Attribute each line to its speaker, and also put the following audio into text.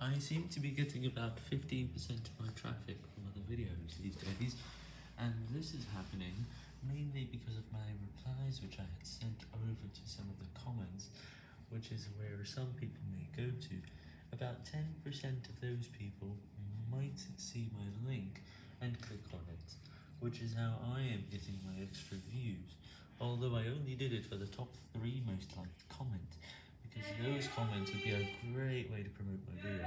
Speaker 1: I seem to be getting about 15% of my traffic from other videos these days, and this is happening mainly because of my replies which I had sent over to some of the comments, which is where some people may go to. About 10% of those people might see my link and click on it, which is how I am getting my extra views, although I only did it for the top 3 most liked comments, those comments would be a great way to promote my video,